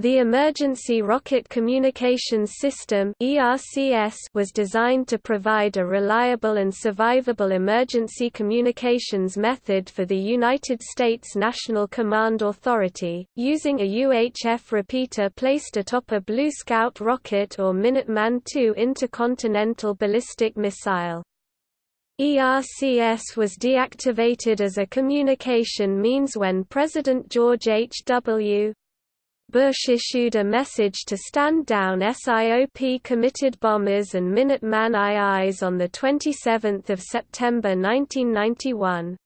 The Emergency Rocket Communications System was designed to provide a reliable and survivable emergency communications method for the United States National Command Authority, using a UHF repeater placed atop a Blue Scout rocket or Minuteman II intercontinental ballistic missile. ERCS was deactivated as a communication means when President George H. W. Bush issued a message to stand down SIOP-committed bombers and Minuteman IIs on 27 September 1991.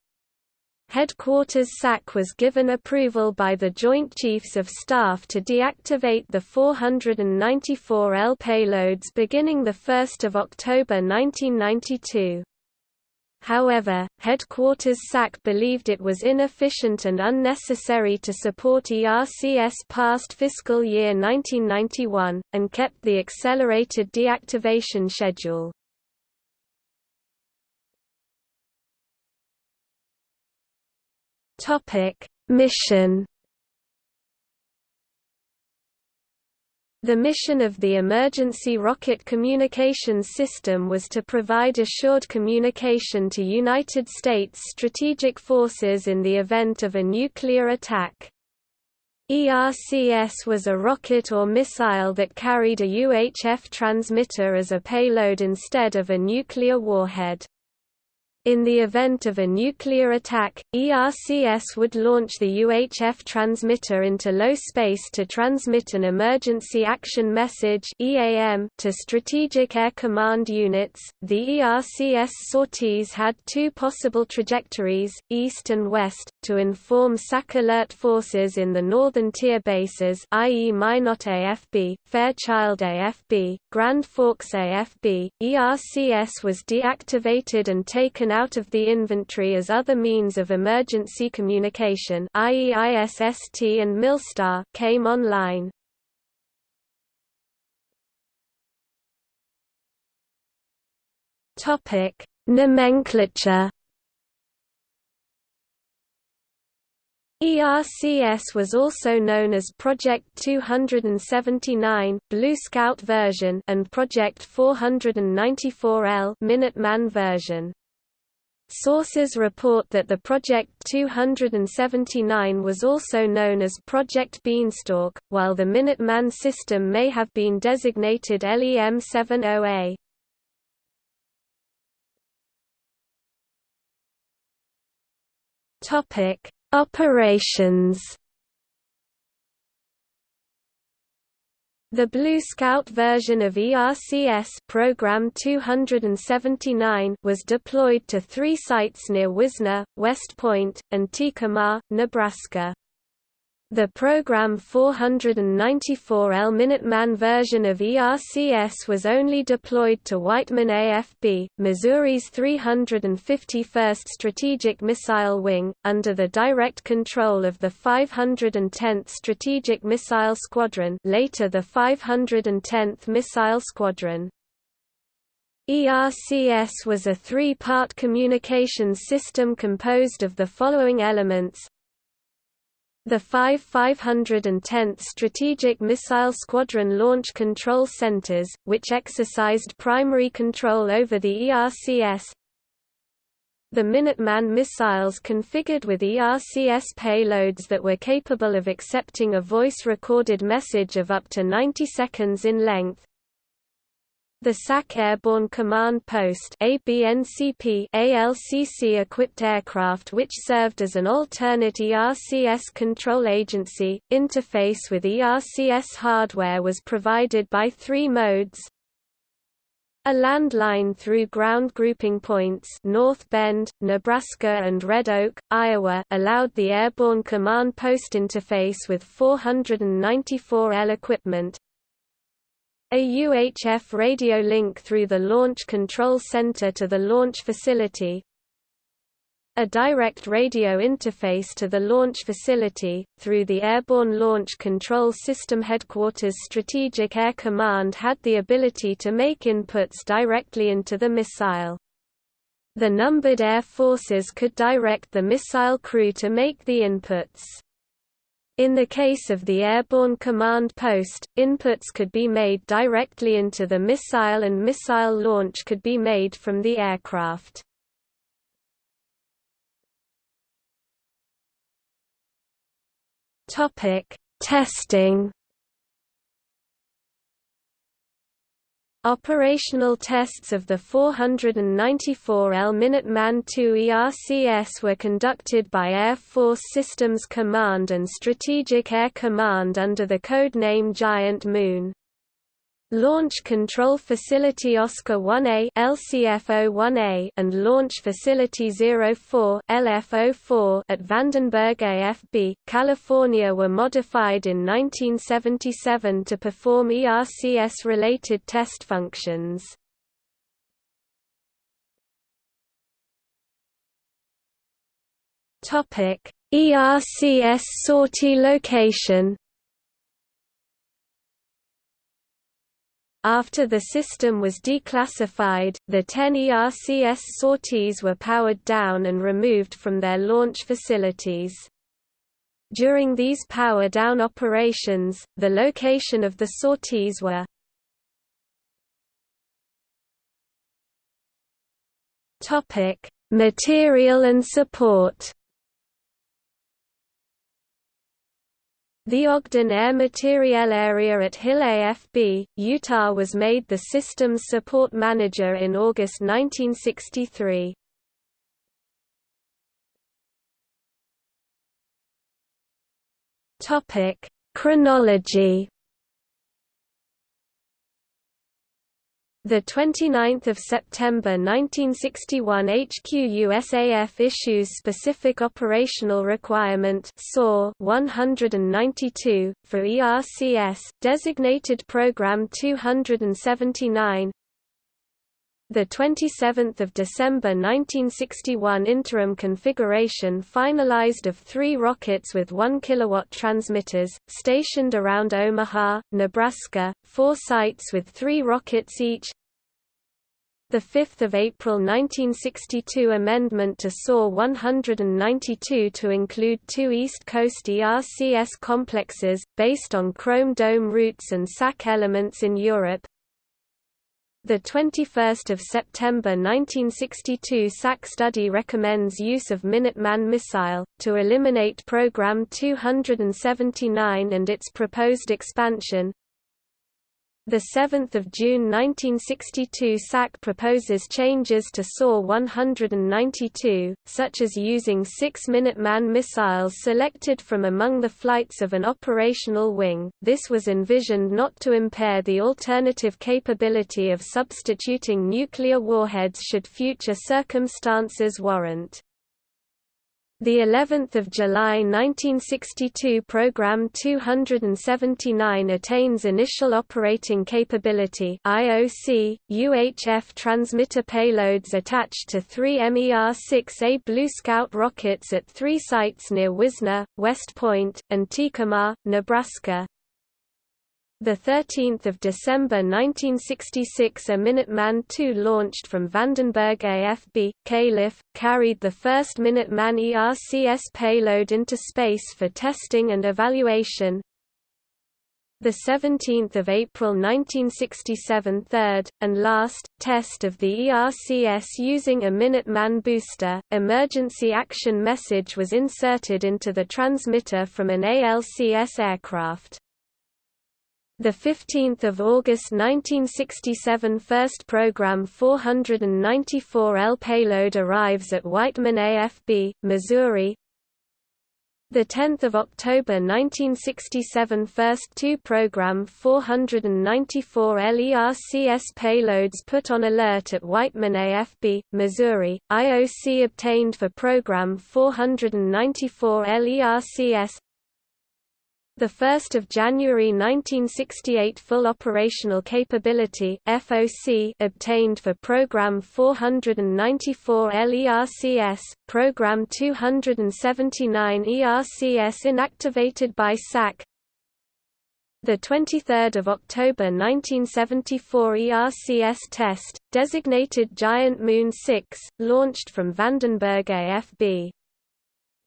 Headquarters SAC was given approval by the Joint Chiefs of Staff to deactivate the 494L payloads beginning 1 October 1992. However, Headquarters SAC believed it was inefficient and unnecessary to support ERCS past fiscal year 1991, and kept the accelerated deactivation schedule. Mission The mission of the Emergency Rocket Communications System was to provide assured communication to United States strategic forces in the event of a nuclear attack. ERCS was a rocket or missile that carried a UHF transmitter as a payload instead of a nuclear warhead. In the event of a nuclear attack, ERCS would launch the UHF transmitter into low space to transmit an emergency action message to strategic air command units. The ERCS sorties had two possible trajectories, east and west, to inform SAC alert forces in the northern tier bases, i.e. Minot AFB, Fairchild AFB, Grand Forks AFB. ERCS was deactivated and taken out of the inventory as other means of emergency communication i.e. ISST and Milstar came online. Topic: Nomenclature ERCS was also known as Project 279 Blue Scout version and Project 494L Minuteman version. Sources report that the Project 279 was also known as Project Beanstalk, while the Minuteman system may have been designated LEM-70A. Topic: Operations The Blue Scout version of ERCS Program 279 was deployed to three sites near Wisner, West Point, and Tekamah, Nebraska. The Program 494L Minuteman version of ERCS was only deployed to Whiteman AFB, Missouri's 351st Strategic Missile Wing, under the direct control of the 510th Strategic Missile Squadron later the 510th Missile Squadron. ERCS was a three-part communications system composed of the following elements the 5 510th Strategic Missile Squadron Launch Control Centers, which exercised primary control over the ERCS the Minuteman missiles configured with ERCS payloads that were capable of accepting a voice-recorded message of up to 90 seconds in length, the SAC Airborne Command Post ABNCP ALCC-equipped aircraft which served as an alternate ERCS control agency. Interface with ERCS hardware was provided by three modes, a landline through ground grouping points North Bend, Nebraska and Red Oak, Iowa allowed the Airborne Command Post interface with 494L equipment, a UHF radio link through the Launch Control Center to the launch facility, a direct radio interface to the launch facility, through the Airborne Launch Control System Headquarters Strategic Air Command had the ability to make inputs directly into the missile. The numbered air forces could direct the missile crew to make the inputs. In the case of the Airborne Command Post, inputs could be made directly into the missile and missile launch could be made from the aircraft. Testing Operational tests of the 494L Minuteman II ERCS were conducted by Air Force Systems Command and Strategic Air Command under the code name Giant Moon. Launch Control Facility Oscar 1A LCF-01A and Launch Facility 04 LF-04 at Vandenberg AFB, California were modified in 1977 to perform ERCS-related test functions. ERCS sortie location After the system was declassified, the 10 ERCS sorties were powered down and removed from their launch facilities. During these power-down operations, the location of the sorties were Material and support The Ogden Air Materiel Area at Hill AFB, Utah was made the Systems Support Manager in August 1963. Chronology The 29th of September 1961 HQ USAF issues specific operational requirement SOR 192 for ERCS designated program 279 the 27th of December 1961 interim configuration finalized of 3 rockets with 1 kilowatt transmitters stationed around Omaha, Nebraska, 4 sites with 3 rockets each. The 5th of April 1962 amendment to SOR 192 to include two East Coast ERCS complexes based on chrome dome routes and SAC elements in Europe. The 21st of September 1962 SAC study recommends use of Minuteman missile to eliminate program 279 and its proposed expansion. The 7th of June 1962 SAC proposes changes to SOR 192, such as using six Minuteman missiles selected from among the flights of an operational wing. This was envisioned not to impair the alternative capability of substituting nuclear warheads should future circumstances warrant. The 11th of July 1962 program 279 attains initial operating capability IOC UHF transmitter payloads attached to 3 MER-6A Blue Scout rockets at 3 sites near Wisner, West Point, and Tecumseh, Nebraska. 13 December 1966 a Minuteman II launched from Vandenberg AFB, Calif., carried the first Minuteman ERCS payload into space for testing and evaluation. 17 April 1967 third, and last, test of the ERCS using a Minuteman booster, emergency action message was inserted into the transmitter from an ALCS aircraft. The 15th of August 1967 first program 494L payload arrives at Whiteman AFB, Missouri. The 10th of October 1967 first two program 494L ERCS payloads put on alert at Whiteman AFB, Missouri. IOC obtained for program 494L ERCS the 1st of January 1968 full operational capability FOC obtained for program 494L ERCS, program 279 ERCS inactivated by SAC. The 23rd of October 1974 ERCS test, designated Giant Moon 6, launched from Vandenberg AFB.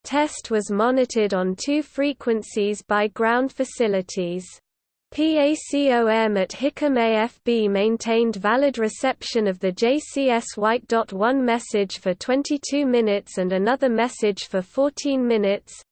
Test was monitored on two frequencies by ground facilities. PACOM at Hickam AFB maintained valid reception of the JCS White White.1 message for 22 minutes and another message for 14 minutes.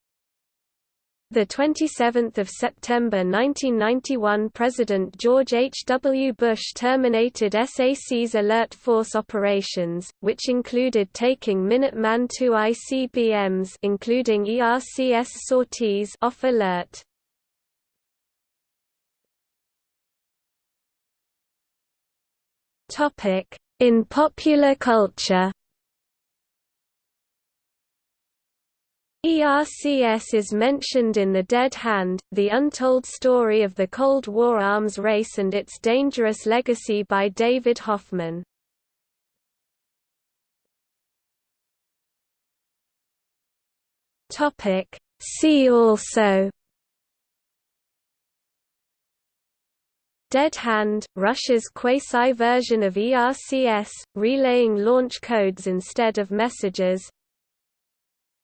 The 27th of September 1991 President George H. W. Bush terminated SAC's Alert Force operations, which included taking Minuteman II ICBMs including ERCS sorties off alert. In popular culture ERCS is mentioned in The Dead Hand, The Untold Story of the Cold War Arms Race and Its Dangerous Legacy by David Hoffman. See also. Dead Hand, Russia's quasi-version of ERCS, relaying launch codes instead of messages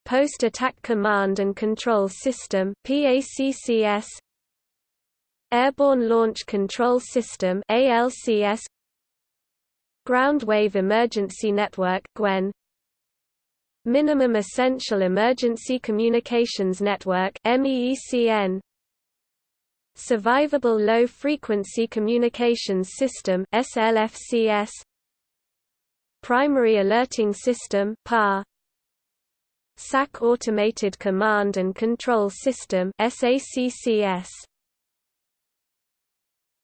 Post-Attack Command and Control System PACCS Airborne Launch Control System ALCS Ground Wave Emergency Network GWEN. Minimum Essential Emergency Communications Network MEECN Survivable Low Frequency Communications System SLFCS Primary Alerting System PAS SAC Automated Command and Control System SACCS